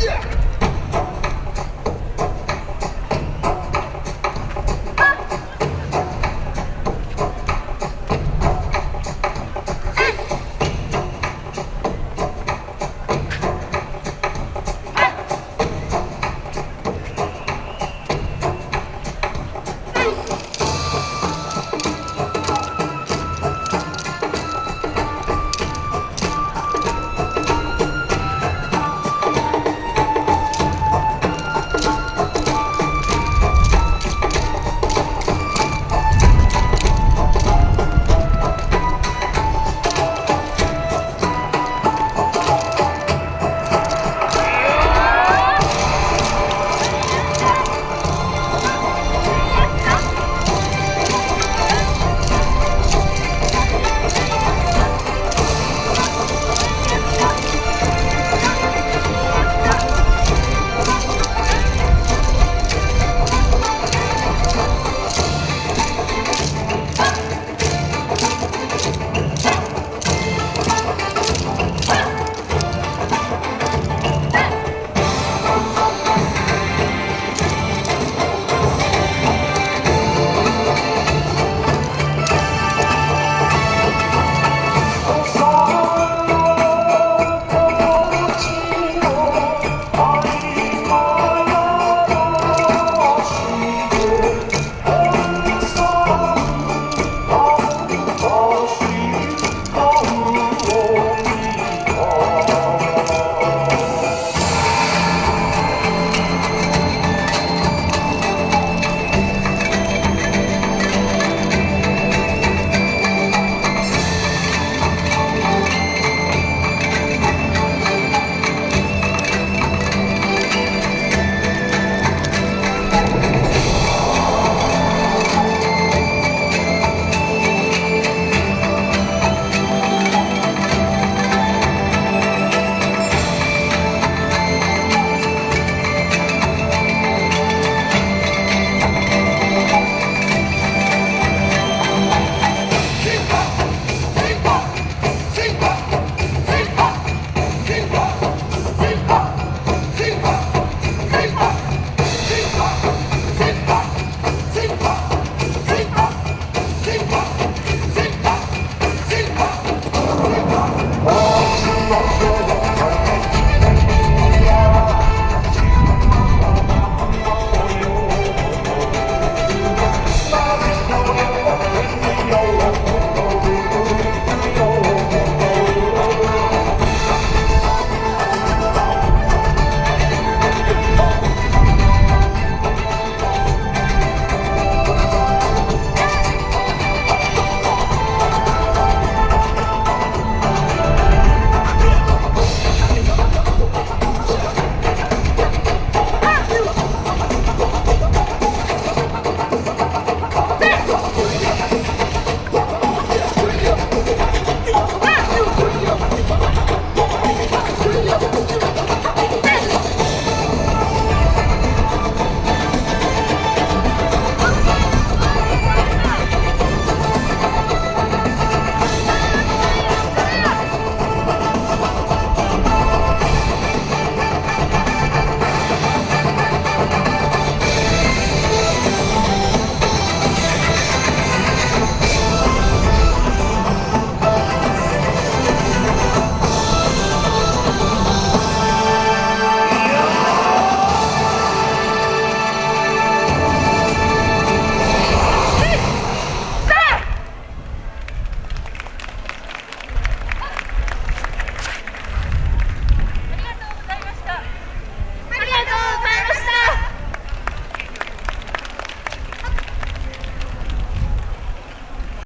Yeah!